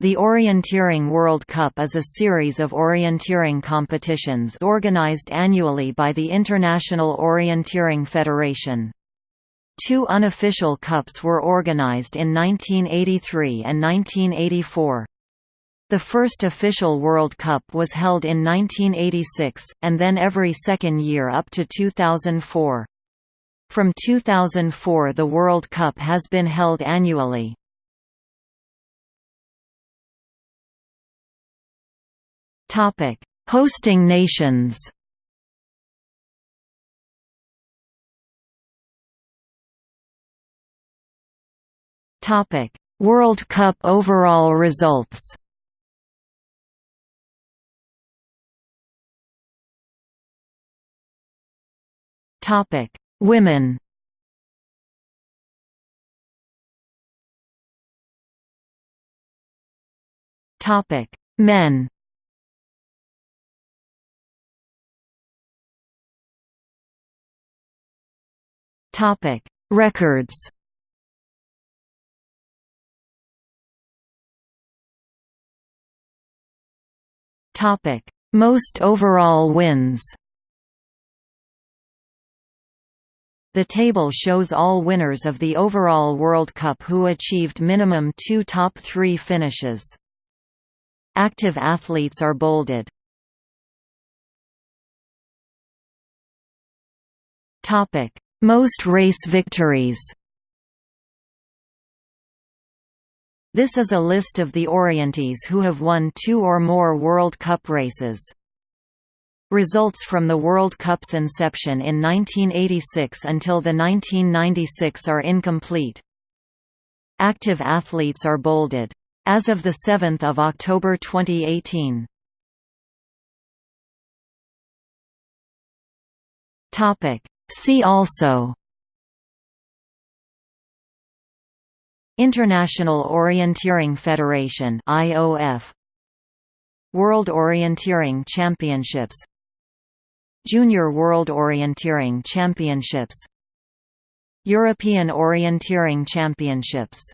The Orienteering World Cup is a series of orienteering competitions organized annually by the International Orienteering Federation. Two unofficial cups were organized in 1983 and 1984. The first official World Cup was held in 1986, and then every second year up to 2004. From 2004 the World Cup has been held annually. Hosting nations. Topic: World Cup overall results. Topic: Women. Topic: Men. Topic: Records. Topic: Most overall wins. The table shows all winners of the overall World Cup who achieved minimum two top three finishes. Active athletes are bolded. Most race victories This is a list of the orienteers who have won two or more World Cup races. Results from the World Cup's inception in 1986 until the 1996 are incomplete. Active athletes are bolded. As of 7 October 2018. See also International Orienteering Federation IOF World Orienteering Championships Junior World Orienteering Championships European Orienteering Championships